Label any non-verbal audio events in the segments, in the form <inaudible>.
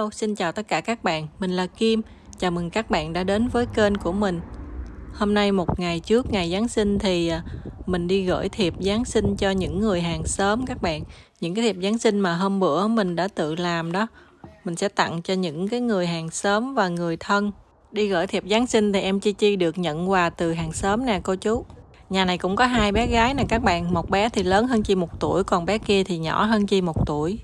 Hello, xin chào tất cả các bạn. Mình là Kim. Chào mừng các bạn đã đến với kênh của mình. Hôm nay một ngày trước ngày Giáng sinh thì à, mình đi gửi thiệp Giáng sinh cho những người hàng xóm các bạn. Những cái thiệp Giáng sinh mà hôm bữa mình đã tự làm đó. Mình sẽ tặng cho những cái người hàng xóm và người thân. Đi gửi thiệp Giáng sinh thì em Chi Chi được nhận quà từ hàng xóm nè cô chú. Nhà này cũng có hai bé gái nè các bạn. Một bé thì lớn hơn Chi một tuổi, còn bé kia thì nhỏ hơn Chi một tuổi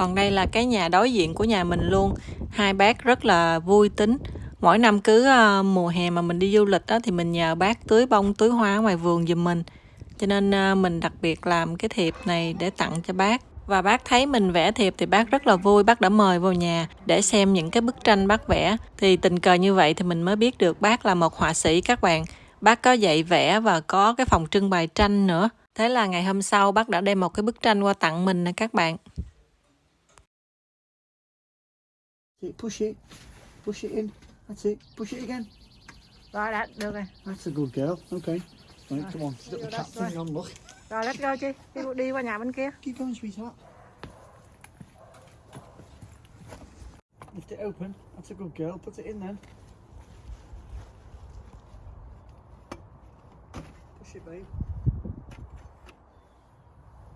còn đây là cái nhà đối diện của nhà mình luôn. Hai bác rất là vui tính. Mỗi năm cứ ờ, mùa hè mà mình đi du lịch đó thì mình nhờ bác tưới bông, tưới hoa ngoài vườn giùm mình. Cho nên ờ, mình đặc biệt làm cái thiệp này để tặng cho bác. Và bác thấy mình vẽ thiệp thì bác rất là vui. Bác đã mời vào nhà để xem những cái bức tranh bác vẽ. Thì tình cờ như vậy thì mình mới biết được bác là một họa sĩ các bạn. Bác có dạy vẽ và có cái phòng trưng bày tranh nữa. Thế là ngày hôm sau bác đã đem một cái bức tranh qua tặng mình nè các bạn. Push it. Push it in. That's it. Push it again. Đã được rồi. That's a good girl. Okay. Right, come on. Little that's cat thing on, look. Rồi let's go chi. Đi, đi qua nhà bên kia. Keep going, sweetheart. Lift it open. That's a good girl. Put it in then. Push it, babe.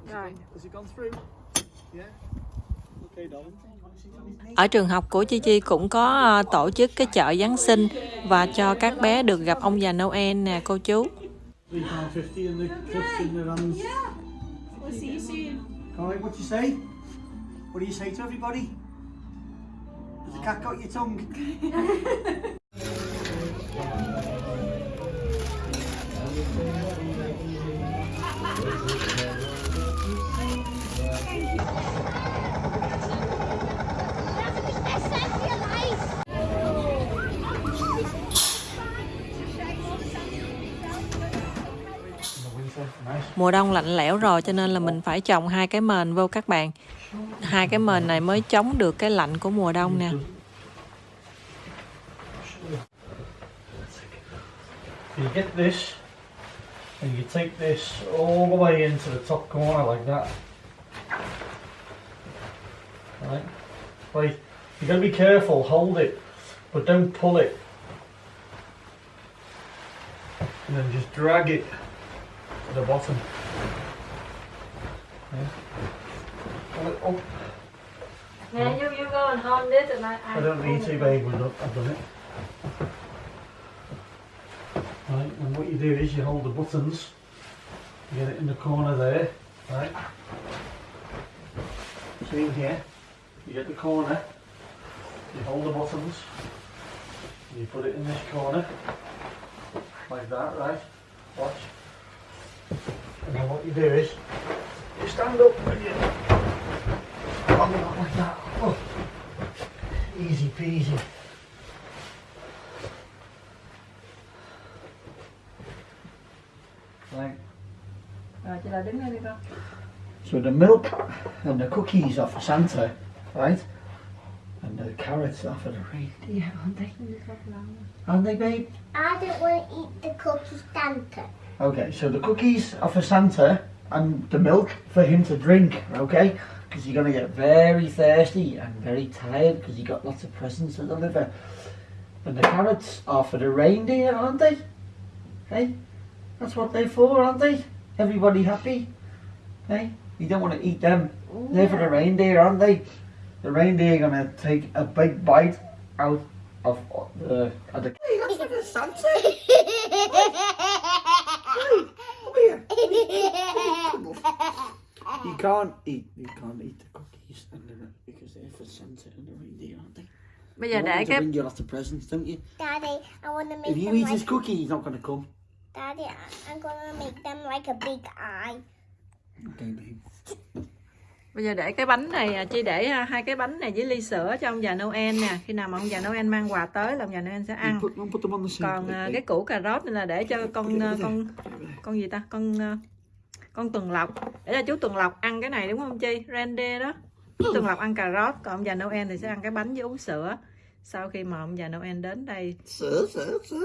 Has, Rồi. it gone, has it gone through? Yeah. Ở trường học của Chi Chi cũng có ờ, tổ chức cái chợ Giáng sinh và cho các bé được gặp ông già Noel nè cô chú. What do you say to everybody? Has the cat got your tongue? <laughs> Mùa đông lạnh lẽo rồi cho nên là mình phải trồng hai cái mền vô các bạn. Hai cái mền này mới chống được cái lạnh của mùa đông nè. You get this, and you take this all the way into the top corner like that. Right, Like, You got to be careful. Hold it, but don't pull it. And then just drag it the bottom. Yeah. Pull it oh. up. Nè, you, you go and hold this and I, I don't need to, babe. I've done it. Right, and what you do is you hold the buttons, you get it in the corner there, right? See in here, you get the corner, you hold the buttons, you put it in this corner, like that, right? Watch. And then what you do is, you stand up and you oh, hold it up like that. Oh. Easy peasy. Right. Rồi chị là đứng đây đi con. So the milk and the cookies are for Santa, right? And the carrots are for the reindeer, Yeah, aren't they? Aren't they, babe? I don't want to eat the cookies Santa. Okay, so the cookies are for Santa and the milk for him to drink, okay? Because you're going to get very thirsty and very tired because you got lots of presents to deliver. And the carrots are for the reindeer, aren't they? Hey? That's what they're for, aren't they? Everybody happy? Hey? You don't want to eat them. They're for the reindeer, aren't they? The reindeer are going to take a big bite out of the... Of the hey, that's for the Santa! <laughs> Come here! You <laughs> can't eat. You can't eat the cookies and the, because they're for Santa and the reindeer, aren't they? Bây You giờ want để to bring you lots of presents, don't you? Daddy, I want to make If you them eat like. his cookie, he's not going to come. Daddy, I- I'm gonna make them like a big eye. Okay, babe. Bây giờ để cái bánh này à, Chi để à, hai cái bánh này với ly sữa cho ông già Noel nè. Khi nào mà ông già Noel mang quà tới là ông già Noel sẽ ăn. Còn à, cái củ cà rốt này là để cho con con con gì ta? Con con tuần lộc. Để cho chú tuần lộc ăn cái này đúng không Chi? Reindeer đó. Chú tuần lộc ăn cà rốt, còn ông già Noel thì sẽ ăn cái bánh với uống sữa. Sau khi mà ông già Noel đến đây Sir, sir, sir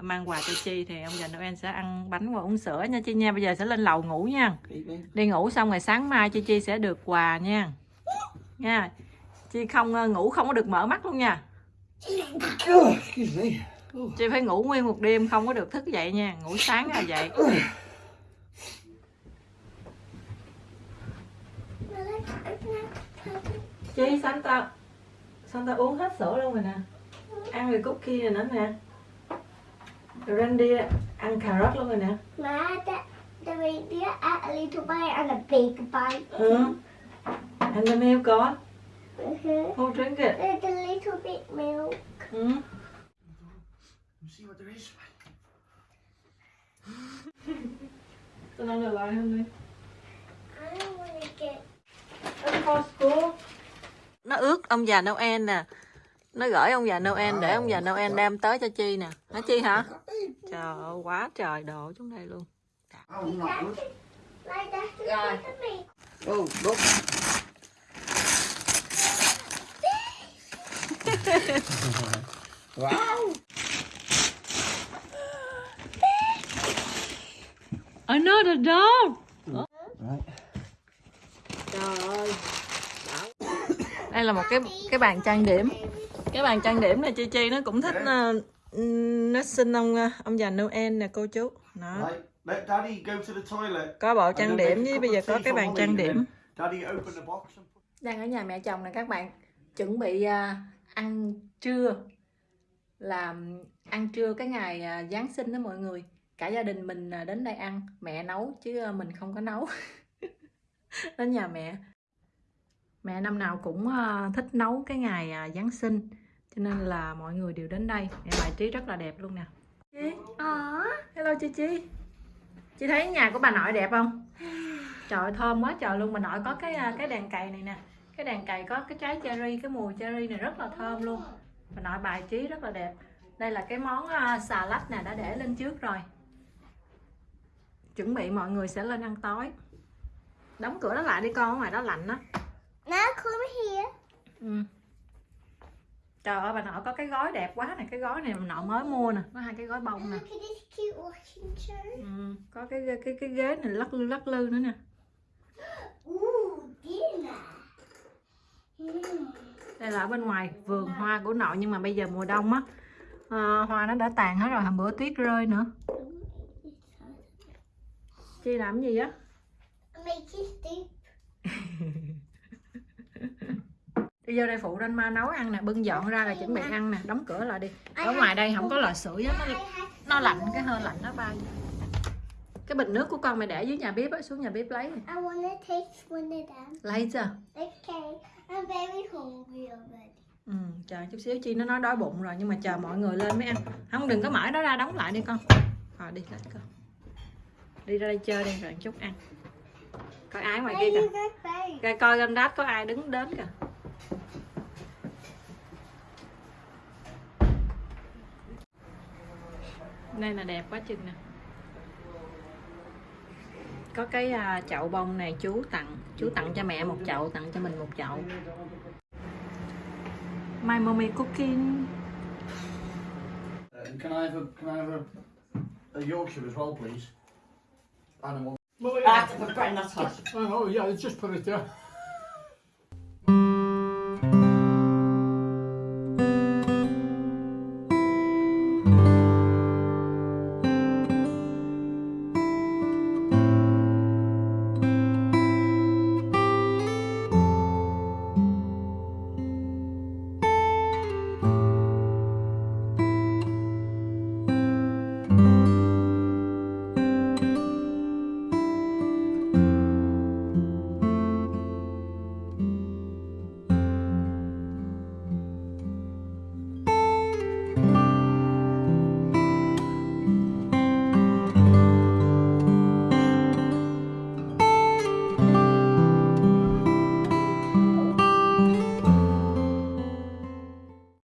mang quà cho Chi thì ông già Noel sẽ ăn bánh và uống sữa nha Chi nha. Bây giờ sẽ lên lầu ngủ nha. Đi ngủ xong rồi sáng mai Chi Chi sẽ được quà nha. Nha. Chi không ờ, ngủ không có được mở mắt luôn nha chị Chi phải ngủ nguyên một đêm không có được thức dậy nha Ngủ sáng là vậy Chi, Santa Santa uống hết sữa luôn rồi nè Ăn rồi cookie rồi nữa nè Randy ăn cà rốt luôn rồi nè Ma, the, the reindeer ate a little bite and a big bite. ừ. And the milk on Mm-hmm. Who drink it? There's a little bit milk. Ừ. <laughs> Let's see what there is. Tôi nói được lại không đi I don't want to get. for school. Nó ước ông già Noel nè. Nó gửi ông già Noel để ông già Noel đem tới cho Chi nè. Hả Chi hả? Trời ơi, quá trời đồ trong đây luôn. Rồi. look. <laughs> wow. Another dog. Right. Trời ơi. Đây là một cái cái bàn trang điểm. Cái bàn trang điểm này Chi Chi nó cũng thích ờ, nó xin ông ờ, ông già Noel nè cô chú. Đó. Right. Let Daddy go to the toilet. Có bộ trang điểm với bây giờ có cái bàn trang điểm. đang ở nhà mẹ chồng nè các bạn chuẩn bị à, ăn trưa làm ăn trưa cái ngày à, Giáng sinh đó mọi người cả gia đình mình à, đến đây ăn mẹ nấu chứ à, mình không có nấu <laughs> đến nhà mẹ mẹ năm nào cũng thích nấu cái ngày Giáng sinh cho nên là mọi người đều đến đây. Mẹ bài trí rất là đẹp luôn nè. Chi? Aww. hello chị Chi. Chị thấy nhà của bà nội đẹp không? <sighs> Trời thơm quá trời luôn. Bà nội có cái à, cái đèn cày này nè. Cái đèn cày có cái trái cherry cái mùi cherry này rất là thơm luôn. Bà nội bài trí rất là đẹp. Đây là cái món uh, xà lách nè đã để lên trước rồi. Chuẩn bị mọi người sẽ lên ăn tối. Đóng cửa nó lại đi con ở ngoài đó lạnh đó Now come here. ừ. Trời ơi bà nội có cái gói đẹp quá nè cái gói này bà nội mới mua nè. Có hai cái gói bông nè. Ừ. có cái cái cái ghế này lắc lư lắc lư nữa nè. Đây là ở bên ngoài vườn hoa của nội nhưng mà bây giờ mùa đông á. À, hoa nó đã tàn hết rồi hôm bữa tuyết rơi nữa. Chi làm gì á. <laughs> đi vô đây phụ lên ma nấu ăn nè bưng dọn ra là chuẩn bị ăn nè đóng cửa lại đi. Ở ngoài đây không có lò sưởi á nó, nó lạnh cái hơi lạnh nó bay. Cái bình nước của con mày để dưới nhà bếp á xuống nhà bếp lấy. Lấy chưa? Ừ, chờ chút xíu chi nó nói đói bụng rồi nhưng mà chờ mọi người lên mới ăn. Không đừng có mở đó ra đóng lại đi con. Rồi đi lấy con đi ra đây chơi đi rồi chút ăn. Coi ai ngoài kia kìa? coi coi lên đát có ai đứng đến kìa đây là đẹp quá chừng nè có cái à, chậu bông này chú tặng chú tặng cho mẹ một chậu tặng cho mình một chậu my mommy cooking Uh, can I have a can I have a, a Yorkshire as well, please? And a Well, I have to put it in that hot. Oh, yeah, just put it there.